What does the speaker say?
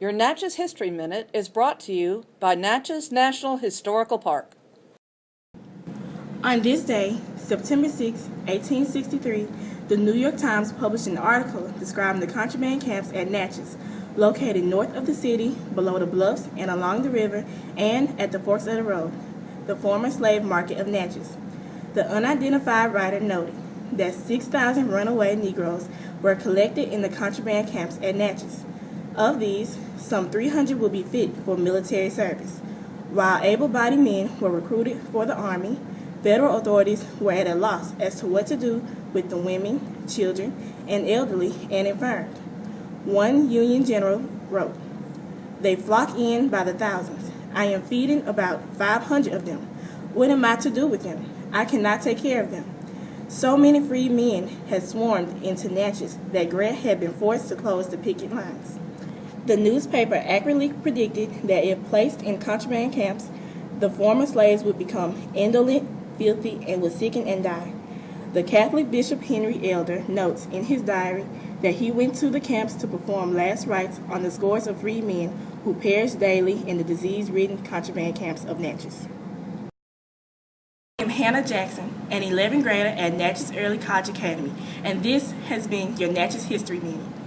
Your Natchez History Minute is brought to you by Natchez National Historical Park. On this day, September 6, 1863, the New York Times published an article describing the contraband camps at Natchez, located north of the city, below the bluffs and along the river, and at the forks of the road, the former slave market of Natchez. The unidentified writer noted that 6,000 runaway Negroes were collected in the contraband camps at Natchez. Of these, some 300 will be fit for military service. While able-bodied men were recruited for the Army, federal authorities were at a loss as to what to do with the women, children, and elderly and infirm. One Union general wrote, They flock in by the thousands. I am feeding about 500 of them. What am I to do with them? I cannot take care of them. So many free men had swarmed into Natchez that Grant had been forced to close the picket lines. The newspaper accurately predicted that if placed in contraband camps, the former slaves would become indolent, filthy, and would sicken and die. The Catholic Bishop Henry Elder notes in his diary that he went to the camps to perform last rites on the scores of free men who perished daily in the disease-ridden contraband camps of Natchez. I am Hannah Jackson, an 11th grader at Natchez Early College Academy, and this has been your Natchez History Minute.